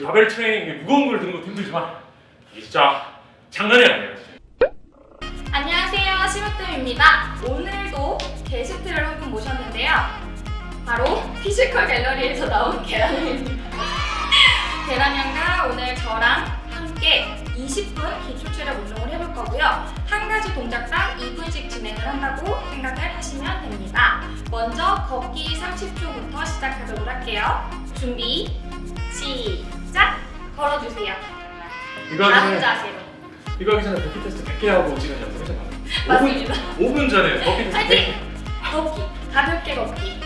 바벨 트레이닝 무거운 걸 드는 것도 힘들지만 진짜 장난이 아니에요. 안녕하세요 심으뜸입니다. 오늘도 게스트를 한 분 모셨는데요. 바로 피지컬 갤러리에서 나온 계란형입니다. 계란형과 오늘 저랑 함께 20분 기초 체력 운동을 해볼 거고요. 한 가지 동작당 2분씩 진행을 한다고 생각을 하시면 됩니다. 먼저 걷기 30초부터 시작하도록 할게요. 준비 시작 걸어주세요 이거 하기 전에 자세로 이거 하기 전에 burpee test 100개 하고 지금 연습했잖아요. 맞습니다 5분 전에 burpee test 파이팅! 100개. 걷기, 가볍게 걷기.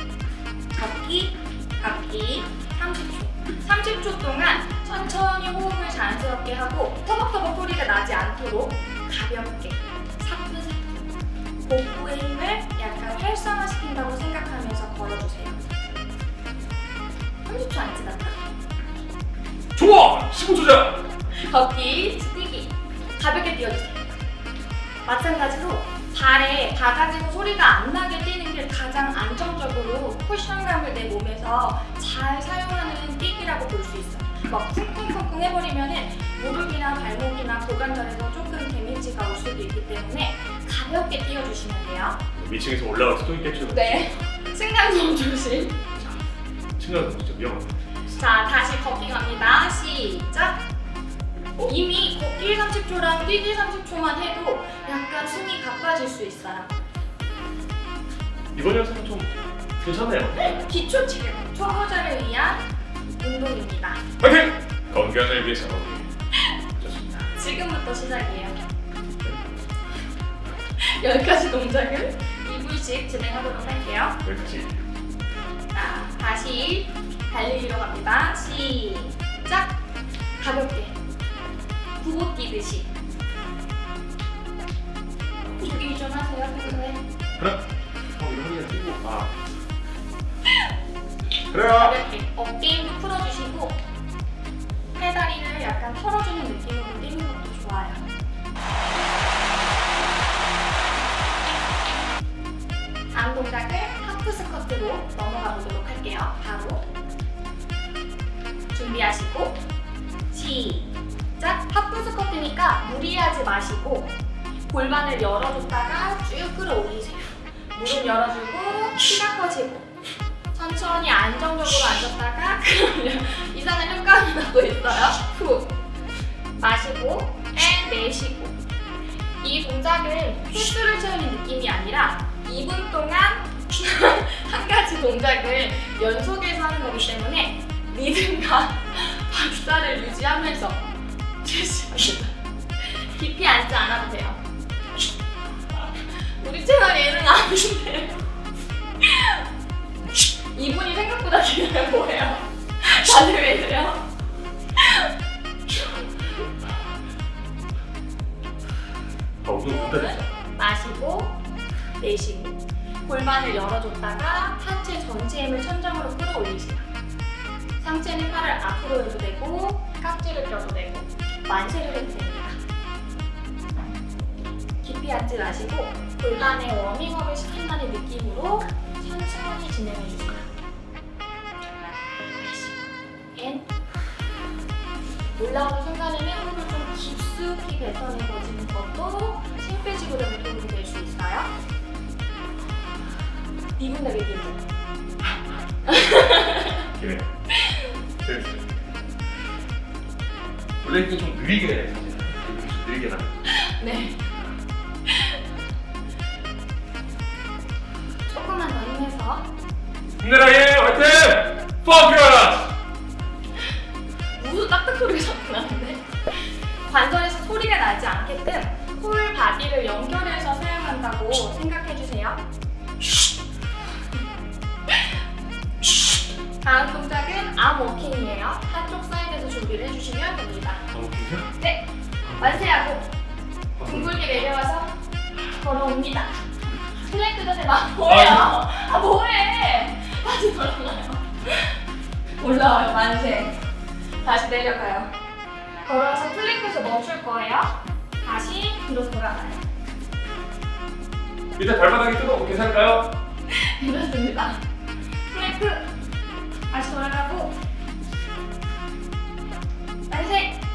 걷기, 걷기 30초. 30초 동안 천천히 호흡을 자연스럽게 하고 터벅터벅 소리가 나지 않도록 가볍게 사뿐사뿐 복부의 힘을 약간 활성화시킨다고 생각하면서 걸어주세요. 30초 안 지났다. 좋아! 15초 전! 걷기, 뛰기 가볍게 뛰어주세요. 마찬가지로 발에 바가지고 소리가 안 나게 뛰는 게 가장 안정적으로 쿠션감을 내 몸에서 잘 사용하는 뛰기라고 볼 수 있어요. 막 쿵쿵쿵쿵 해버리면은 무릎이나 발목이나 고관절에서 조금 데미지가 올 수도 있기 때문에 가볍게 뛰어주시면 돼요. 위층에서 올라와서 또 있겠죠. 네. 승강성 조심. 친구들 진짜 위험하다. 자, 다시 걷기 갑니다. 시작! 이미 걷기 30초랑 뛰기 30초만 해도 약간 숨이 가빠질 수 있어요. 이번 영상은 좀 괜찮네요. 기초 체력, 초보자를 위한 운동입니다. 파이팅! 건강을 위해서 좋습니다. 지금부터 시작이에요. 10가지 동작을 2분씩 진행하도록 할게요. 여기까지. 자, 다시 달리기로 갑니다. 시작! 가볍게. 구보 뛰듯이. 조기 좀 하세요, 평소에. 그래? 어, 허리가 뛰고. 아. 그래요. 가볍게 어깨 힘도 풀어주시고 팔다리를 약간 털어주는 느낌으로 뛰는 것도 좋아요. 다음 동작을 half squat로 넘어가 보도록 할게요. 바로 준비하시고 시작! half squat니까 무리하지 마시고 골반을 열어줬다가 쭉 끌어올리세요. 무릎 열어주고 키가 커지고 천천히 안정적으로 앉았다가 그러면 이상한 효과음이 나고 있어요. 후 마시고 and 내쉬고 이 동작은 횟수를 채우는 느낌이 아니라 2분 동안 한 가지 동작을 연속해서 하는 거기 때문에 리듬과 박자를 유지하면서 실시합니다. 깊이 앉지 않아도 돼요. 우리 채널 예능 아닌데 이분이 생각보다 길어요 뭐예요? 다들 왜 그래요? 아. 마시고 내쉬고 골반을 열어줬다가 하체 전체 힘을 천장으로 끌어올리세요. 상체는 팔을 앞으로 해도 되고 깍지를 껴도 되고 만세를 해도 됩니다. 깊이 앉지 마시고 골반에 워밍업을 시킨다는 느낌으로 천천히 진행해 주세요. and 올라오는 순간에는 호흡을 좀 깊숙이 뱉어내버리는 것도 심폐지구력에 도움이 될 수 있어요. 되게 힘들어요. 기네. 원래 이렇게 좀 느리게 해, 사실. 느리게 나. 네. 조금만 더 힘내서 힘내라 예 화이팅! 펑크라! 무슨 딱딱 소리가 자꾸 나는데 관절에서 소리가 나지 않게끔 whole body를 연결해서 사용한다고 생각해주세요. 다음 동작은 arm walking이에요. 한쪽 사이드에서 준비를 해주시면 됩니다. 아? 네, 만세하고 둥글게 내려와서 걸어옵니다. 플랭크 자세 막 뭐예요? 아 뭐해? 다시 돌아가요. 올라와요 만세. 다시 내려가요. 걸어서 plank에서 멈출 거예요. 다시 뒤로 돌아가요. 밑에 발바닥이 뜨거워 괜찮을까요? 이렇습니다. 플랭크 다시 돌아가고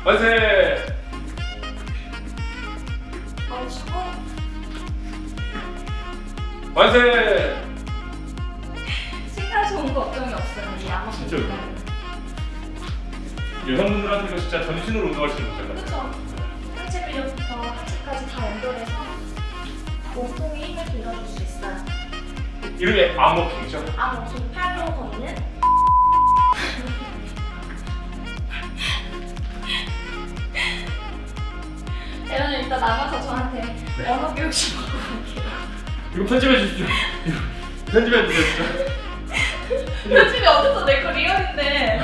만세! 멈추고 만세! 신나 좋은 걱정이 없어요. 이 아마 진짜요? 여성분들한테 이거 진짜 전신으로 운동할 수 있는 거잖아요. 그렇죠. 상체 근력부터 하체까지 다 연결해서 몸통에 힘을 빌려줄 수 있어요. 이름이 암워킹이죠? 아, 몸통 팔로 걷는 이 이따 남아서 저한테 네. 언어 교육 좀. 이거 편집해 주십시오. 편집해 주세요. 진짜. 편집이 어디서 내거 리얼인데.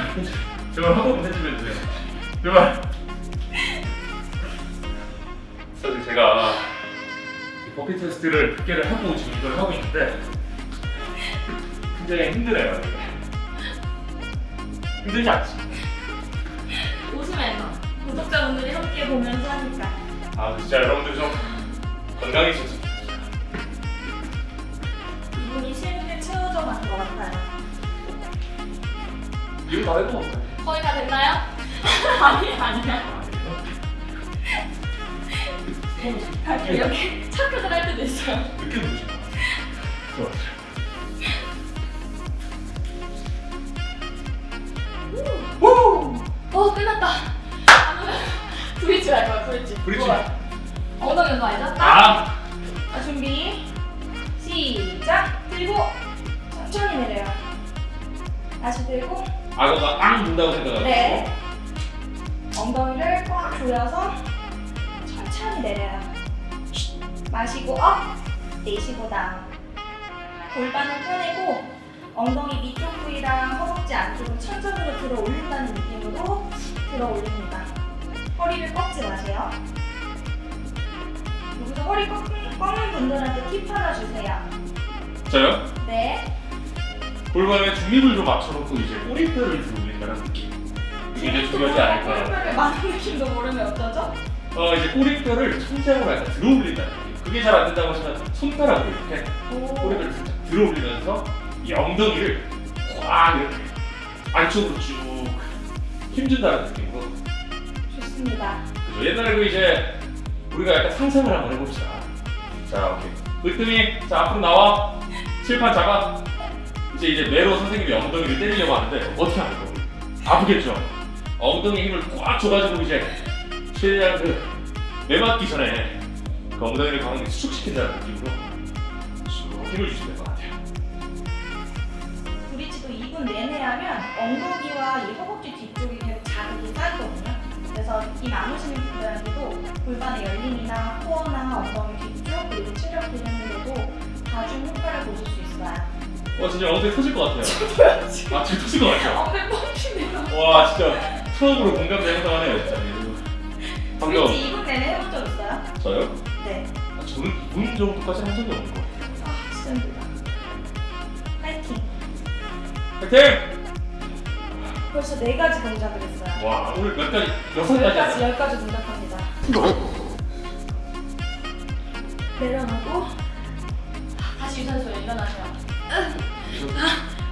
제발 한 번만 편집해 주세요. 제발. 사실 제가 이 버킷 테스트를 100개를 하고 지금 이걸 하고 있는데 굉장히 힘드네요. 힘들지 않지? 웃으면서 구독자분들이 함께 보면서 하니까. 아 진짜 여러분들 좀 건강해지셨으면 좋겠어요. 이분이 실력을 채워져 간것 같아요. 이거 다 해도 거의 다 됐나요? 아니 아니야. 가끔 이렇게 착각을 할 때도 있어요. 누르신 좋아. 엉덩이 운동 알죠? 딱. 아! 자, 준비. 시작. 들고. 천천히 내려요. 다시 들고. 악어가 앙 문다고 생각하고 네. 엉덩이를 꽉 조여서 천천히 내려요. 마시고 up. 내쉬고 down. 골반을 펴내고 엉덩이 밑쪽 부위랑 허벅지 안쪽을 천장으로 들어 올린다는 느낌으로 들어 올립니다 허리를 꺾지 마세요 여기서 허리 꺾는, 꺾는 분들한테 팁 하나 주세요 저요? 네 골반에 중립을 좀 맞춰놓고 이제 꼬리뼈를 들어 올린다는 느낌 이게 이제 중요하지 않을까요? 꼬리뼈를 많은 느낌도 모르면 어쩌죠? 어 이제 꼬리뼈를 천장으로 약간 들어 올린다는 느낌 그게 잘 안 된다고 하시면 손가락으로 이렇게 오. 꼬리뼈를 살짝 들어 올리면서 이 엉덩이를 확 이렇게 안쪽으로 쭉 힘준다는 느낌으로 좋습니다. 그죠? 옛날에 그 이제 우리가 약간 상상을 한번 해봅시다. 자, 오케이. 으뜸이 자 앞으로 나와. 칠판 잡아. 이제 이제 매로 선생님이 엉덩이를 때리려고 하는데 어떻게 하는 거? 아프겠죠? 엉덩이 힘을 꽉 줘가지고 이제 최대한 그 매맞기 전에 그 엉덩이를 강하게 수축시킨다는 느낌으로 쭉 힘을 주시면 될 것 같아요. 브릿지도 2분 내내 하면 엉덩이와 이 허벅지 그래서 이 나누시는 분들한테도 골반의 열림이나 코어나 엉덩이 뒤쪽 그리고 체력 기능에도 가중 효과를 보실 수 있어요. 와 진짜 엉덩이 터질 것 같아요. 아 진짜 터질 것 같죠? 엉덩이 뻥치네요. 와 진짜 처음으로 공감대 행사하네요 진짜. 방금 브릿지 2분 내내 해본 적 있어요? 저요? 네. 아, 저는 2분 정도까지 한 적이 없는 것 같아요. 아, 진짜 힘들다. 파이팅. 파이팅! 벌써 네 가지 동작을 했어요. 와 오늘 몇 가지? 여섯 열 가지 가지. 열 가지 동작합니다. 내려놓고 다시 유산소에 일어나세요.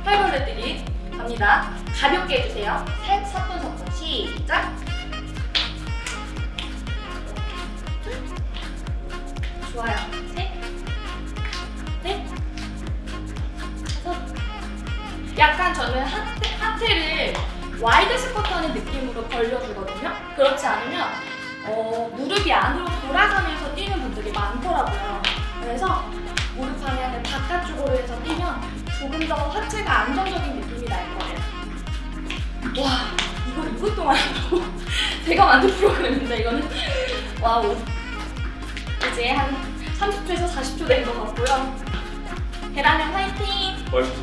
팔벌레 뛰기 갑니다. 가볍게 해주세요. 셋, 4분, 4분 시작. 좋아요. 셋, 넷, 다섯. 약간 저는 하체, 하체를 wide 스쿼트하는 느낌으로 벌려주거든요. 그렇지 않으면 어, 무릎이 안으로 돌아가면서 뛰는 분들이 많더라고요. 그래서 무릎 방향을 바깥쪽으로 해서 뛰면 조금 더 하체가 안정적인 느낌이 날 거예요. 와, 이걸 2분 동안 한다고? 제가 만든 프로그램인데 이거는 wow. 이제 한 30초에서 40초 된 것 같고요. 계란형 화이팅! 멋있어.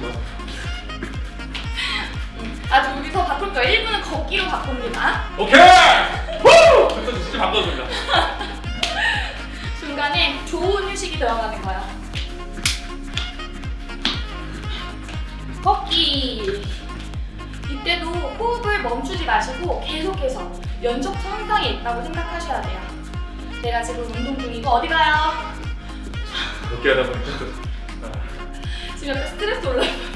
아주 여기서 바꿀 거예요. 1분은 걷기로 바꿉니다. 오케이! 후! 그래서 진짜 반갑습니다. 중간에 좋은 휴식이 들어가는 거예요. 걷기. 이때도 호흡을 멈추지 마시고 계속해서 연속 현상에 있다고 생각하셔야 돼요. 내가 지금 운동 중이고 어디 가요? 그렇게 하다 보니까 또 지금 약간 스트레스 올라요.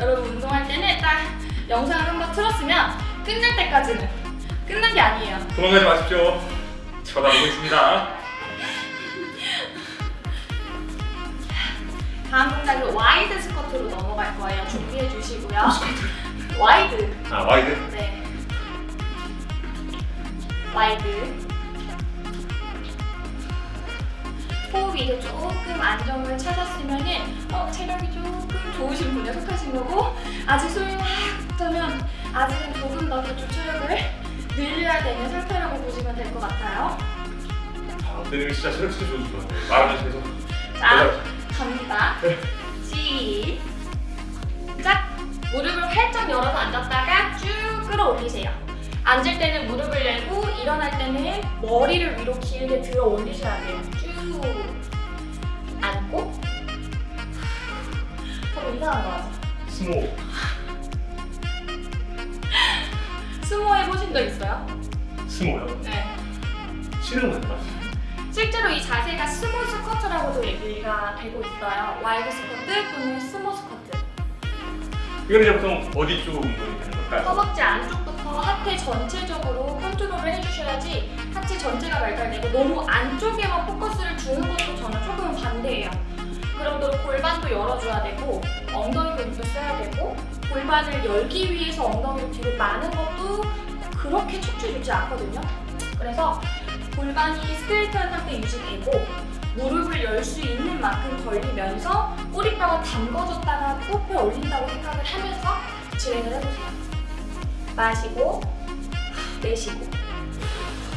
여러분 운동할 때는 딱 영상을 한번 틀었으면 끝날 때까지는 끝난 게 아니에요. 도망가지 마십시오. 쳐다보고 있습니다. 다음 동작은 wide 스쿼트로 넘어갈 거예요. 준비해 주시고요. wide. 아 wide. 네. wide. 호흡이 이제 조금 안정을 찾았으면 은 어, 체력이 조금 좋으신 분에 속하신 거고 아직 숨이 막 차면 아직은 조금 더 기초 체력을 늘려야 되는 상태라고 보시면 될 것 같아요. 아, 근데 진짜 체력 진짜 좋으신 것 같아요. 말하면서 계속. 자, 갑니다. 시작! 무릎을 활짝 열어서 앉았다가 쭉 끌어올리세요. 앉을 때는 무릎을 열고 일어날 때는 머리를 위로 길게 들어 올리셔야 돼요. 스모. 스모 해보신 적 있어요? 스모요. 네. 치는 건가? 실제로 이 자세가 스모 스쿼트라고도 얘기가 되고 있어요. wide 스쿼트 또는 스모 스쿼트. 이거는 이제 보통 어디 쪽 운동이 되는 걸까요? 허벅지 안쪽부터 하체 전체적으로 컨트롤을 해주셔야지 하체 전체가 발달되고 너무 안쪽에만 포커스를 주는 것도 저는 조금 반대예요. 그럼 또 골반도 열어줘야 되고 엉덩이 근육도 써야 되고 골반을 열기 위해서 엉덩이를 뒤로 마는 것도 그렇게 척추 좋지 않거든요. 그래서 골반이 스트레이트한 상태 유지되고 무릎을 열 수 있는 만큼 벌리면서 꼬리뼈가 담궈졌다가 호흡에 올린다고 생각을 하면서 진행을 해보세요. 마시고 내쉬고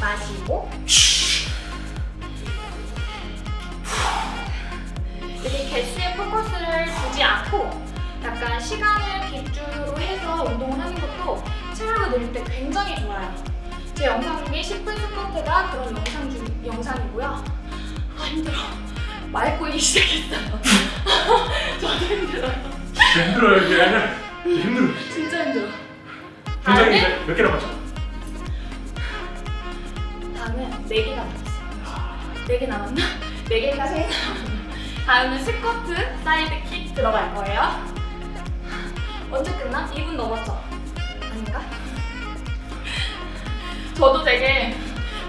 마시고 이렇게 개수에 포커스를 두지 않고 약간 시간을 기준으로 해서 운동을 하는 것도 체력을 늘릴 때 굉장히 좋아요. 제 영상 중에 10분 스쿼트가 그런 영상 중, 영상이고요. 아 힘들어. 말 꼬이기 시작했어요. 저도 힘들어요. 진짜 힘들어요 이게. 힘들어. 진짜 힘들어. 굉장히 다음은 몇 개나 맞죠? 다음은 4개 남았어요. 4개 남았나? 4개가 3개 남았나? 다음은 스쿼트, side kick 들어갈 거예요. 언제 끝나? 2분 넘었죠? 아닌가? 저도 되게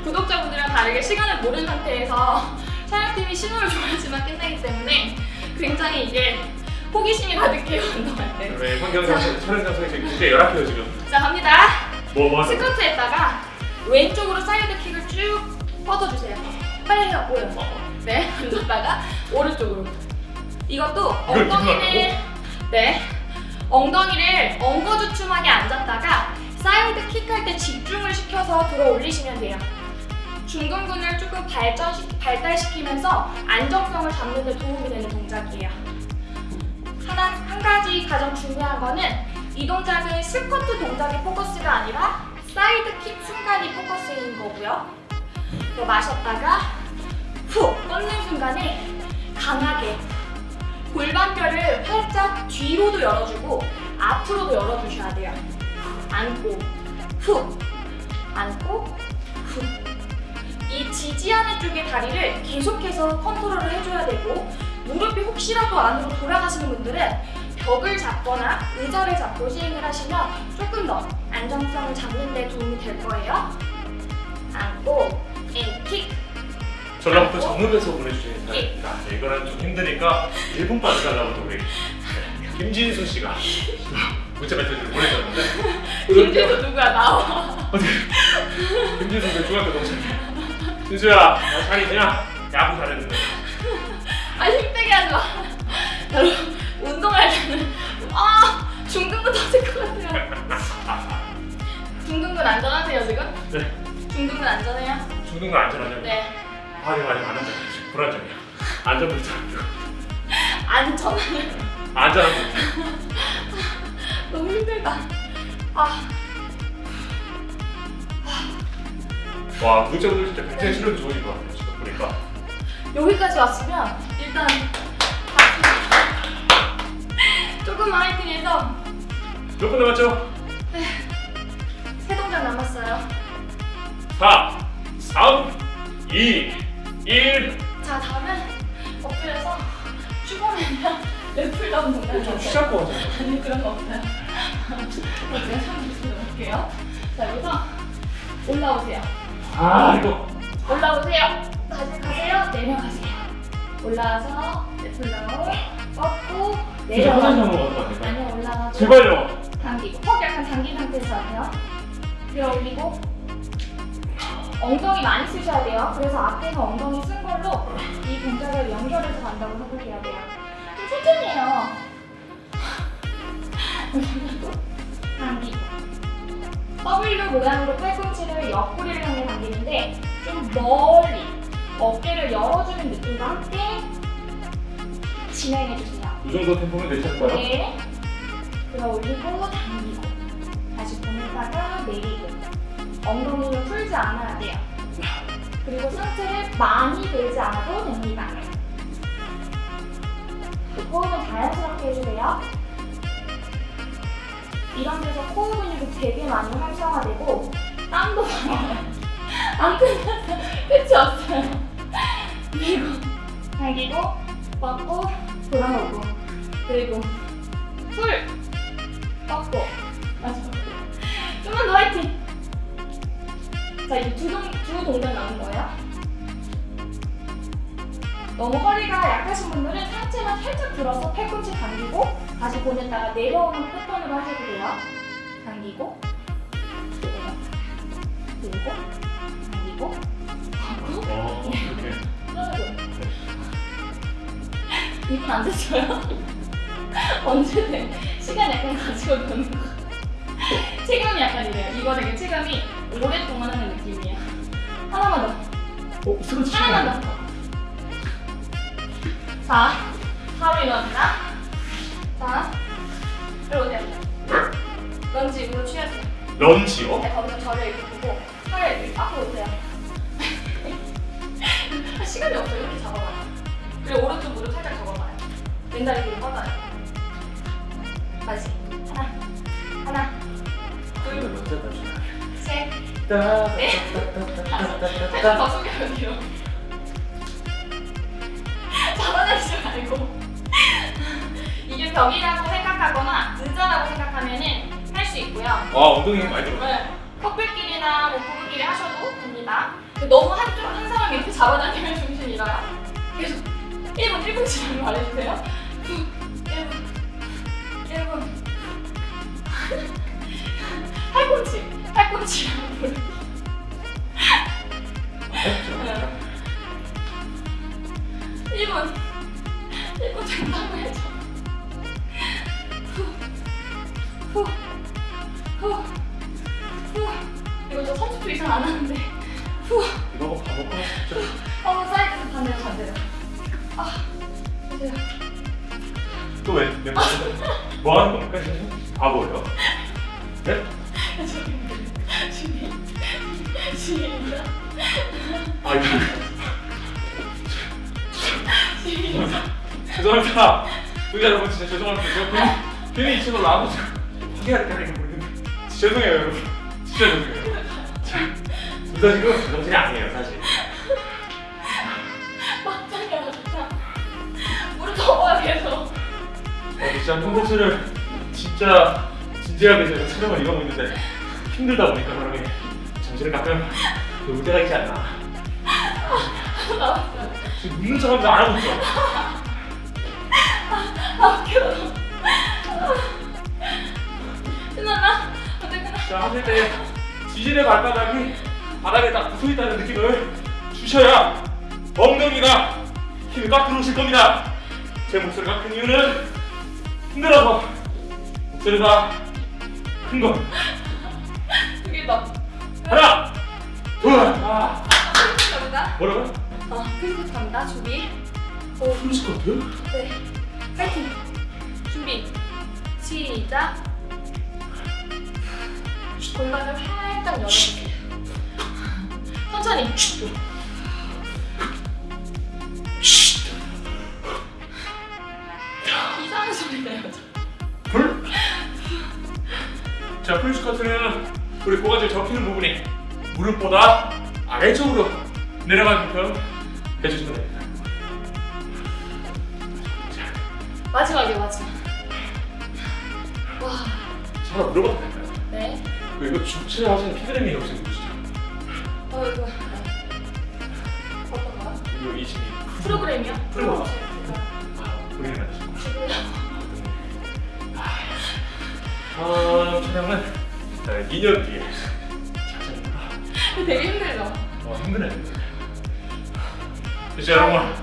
구독자분들이랑 다르게 시간을 모르는 상태에서 촬영팀이 신호를 줘야지만 끝나기 때문에 굉장히 이게 호기심이 가득해요, 운동할 때. 네, 환경장 촬영 장소에 지금 굉장히 열악해요 지금. 자, 갑니다. 뭐뭐 하세요? 스쿼트에다가 왼쪽으로 side kick을 쭉 뻗어주세요. 빨리 해요, 보여. 네, 앉았다가 오른쪽으로. 이것도 엉덩이를 네, 엉덩이를 엉거주춤하게 앉았다가 side kick할 때 집중을 시켜서 들어 올리시면 돼요. 중둔근을 조금 발전시, 발달시키면서 안정성을 잡는 데 도움이 되는 동작이에요. 하나, 한 가지 가장 중요한 거는 이 동작은 스쿼트 동작이 포커스가 아니라 side kick 순간이 포커스인 거고요. 또 마셨다가 후 뻗는 순간에 강하게 골반뼈를 활짝 뒤로도 열어주고 앞으로도 열어주셔야 돼요. 앉고 후 앉고 후. 이 지지하는 쪽의 다리를 계속해서 컨트롤을 해줘야 되고 무릎이 혹시라도 안으로 돌아가시는 분들은 벽을 잡거나 의자를 잡고 시행을 하시면 조금 더 안정성을 잡는 데 도움이 될 거예요. 안고 앤킥 전라북도 정읍에서 보내주신 사연입니다. 네, 이거는 좀 힘드니까 1분 빠지 달라고 또 우리 네, 김진수 씨가 문자 메시지를 보내셨는데 김진수 누구야 나와 김진수 그 중학교 동생이야. 진수야, 나 잘이 그냥 야구 잘했는데 아 힘들게 하지 마 여러분 운동할 때는 아 중등근 터질 것 같아요 중등근 안전하세요 지금? 네, 중등근 안전해요? 중등도 안전하냐고? 네 아니 아니 안 안전해. 불안정이야. 안전벨트 안 줘. 안전하네요 안전한 거. 너무 힘들다 아 와, 구독자분들 진짜 굉장히 실력이 좋으신 것 같아요. 지금 보니까. 여기까지 왔으면 일단. 조금만 화이팅해서 몇 분 남았죠? 세 동작 남았어요 4, 3, 2, 1. 자 다음은 엎드려서 슈퍼맨이랑 랩풀다운 동작 좀 쉬할 것 같아요. 아니 그런 거 없어요 제가 한번 보여드릴게요 자 여기서 올라오세요. 아 이거 올라오세요. 다시 가세요. 내려가세요. 올라와서 플라워 뻗고 내려가. 아니요 올라가고 제발요 당기고 턱 약간 당긴 상태에서 하세요. 들어 올리고 엉덩이 많이 쓰셔야 돼요. 그래서 앞에서 엉덩이 쓴 걸로 이 동작을 연결해서 간다고 생각해야 돼요. 좀 천천히 해요. 올리고 당기고 W 모양으로 팔꿈치를 옆구리를 향해 당기는데 좀 멀리 어깨를 열어주는 느낌과 함께 진행해주세요. 이 정도 템포면 괜찮을까요? 네. 들어 올리고 당기고 다시 보내다가 내리고 엉덩이를 풀지 않아야 돼요. 그리고 상체를 많이 들지 않아도 됩니다. 호흡은 자연스럽게 해주세요. 이런 데서 코어 근육이 되게 많이 활성화되고 땀도. 안 끝났어요. 끝이 없어요. 그리고 당기고 뻗고 돌아오고 그리고 풀 뻗고 마지막 좀만 더 화이팅 자 이제 두, 동, 두 동작 남은 거예요? 너무 허리가 약하신 분들은 상체만 살짝 들어서 팔꿈치 당기고 다시 보냈다가 내려오는 패턴으로 하셔도 돼요. 당기고 들고 당기고. 하고 어 이렇게. 이분 안 되셔요? 언제든 시간 약간 가지고 노는 거 체감이 약간 이래요. 이거 되게 체감이 오랫동안 하는 느낌이에요. 하나만 더. 어? 스트레치 하나만 더. 자, 바로 일어납니다. 자, 일로 오세요. 런지 무릎 취하세요. 런지요? 네, 거기서 저를 이렇게 보고 팔을 이렇게 앞으로 오세요. 시간이 없어요. 이렇게 잡아봐요. 그리고 오른쪽 무릎 살짝 접어봐요. 왼다리 뒤로 뻗어요. 다시 살짝 더 숙여요 뒤로 잡아내지 말고 이게 벽이라고 생각하거나 의자라고 생각하면은 할 수 있고요 아 엉덩이 힘 많이 들어 네. 커플끼리나 뭐 부부끼리 하셔도 됩니다. 너무 한쪽 한 사람이 이렇게 잡아다니면 정신이 잃어요. 계속 1분 1분치만 말해주세요. 1분 1분 팔꿈치 부르기. 네. 1분 1분 정도 해줘. 후. 후. 후. 이거 저 30초 이상 안 하는데. 후. 이거 진짜 어, 사이드에서 반대로 반대로. 아, 보세요. 또왜 멤버 뭐 하는 겁니까 지금? 바보예요? 네? 시작. 아 이거. 죄송합니다 의자 여러분 진짜 죄송합니다 제가 괜히 이 친구를 나와서 확인하니까 이거 모르겠는데 진짜 죄송해요 여러분 진짜 죄송해요 둘다 지금 제정신이 아니에요 사실 막장이야, 막장. 물을 접어야 계속. 어, 진짜 콘텐츠를 진짜 진지하게 제가 촬영을 이어가고 있는데 힘들다 보니까 사람이 정신을 가끔 놓을 때가 있지 않나. 지금 웃는 척하면서 안 하고 있어 아, 웃겨. 끝났나? 자 하실 때 지질의 발바닥이 바닥에 딱 붙어있다는 느낌을 주셔야 엉덩이가 힘이 꽉 들어오실 겁니다 제 목소리가 큰 이유는 힘들어서 목소리가 큰 거. 두개 더. 하나 둘 아, 크리스 갑니다. 뭐라고요? 어, 크리스 갑니다. 준비. 오, 것 같아요? 네. 파이팅. 준비. 시작. 골반을 살짝 열어주세요. 천천히. 이상한 소리 내요. 불? 자, 풀스쿼트는 우리 고관절 접히는 부분이 무릎보다 아래쪽으로 내려가게끔 해주시면 됩니다. 자, 마지막이에요, 마지막. 와, 하나 물어봐도 될까요? 네. 그 이거 주최하시는 피드림이 혹시 누구시죠? 어 이거 어떤 거야? 이거 22 프로그램이요? 프로그램. 어, 아, 만드신 거 지금 다음 촬영은 2년 뒤에 되게 힘들죠? 어, 힘드네. 진짜 여러분,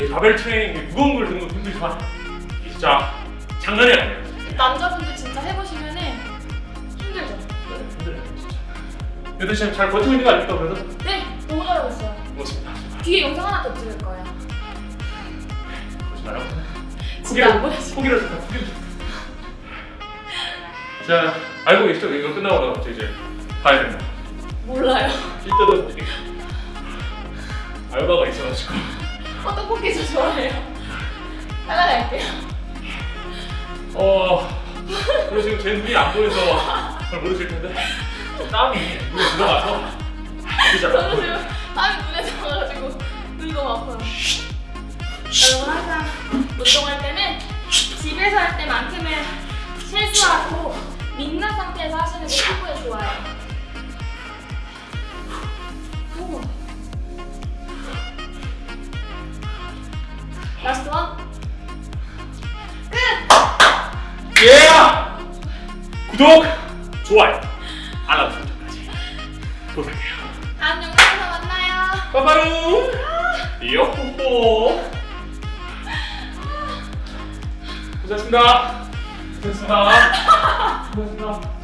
이 바벨 트레이닝 무거운 걸 드는 거 힘들지만 진짜 장난이 아니에요. 남자분들 진짜 해보시면은 힘들죠? 네, 힘들어요, 진짜. 근데 지금 잘 버티고 있는 거 아닙니까, 그래도? 네 너무 잘하고 있어요 고맙습니다. 뒤에 영상 하나 더 찍을 거예요. 진짜 안 보내시 포기를 포기를 했다. 자, 알고 계시죠? 이거 끝나고 나서 이제 가야 됩니다. 몰라요. 일단은 알바가 있어가지고. 어 떡볶이 저 좋아해요. 따라갈게요. 어, 그리고 지금 제 눈이 안 보여서 잘 모르실 텐데. 땀이 눈에 들어가서. 저는 지금 땀이 눈에 들어가지고 눈이 너무 아파요. 여러분 항상 운동할 때는 집에서 할 때만큼은 실수하고 민낯 상태에서 하시는 게 피부에 좋아요 오. last one 끝! 예! 구독, 좋아요, 알람 설정까지 부탁해요. 다음 영상에서 만나요 빠바루, 요호호. 고생하셨습니다. 고생하셨습니다. 고생하셨습니다.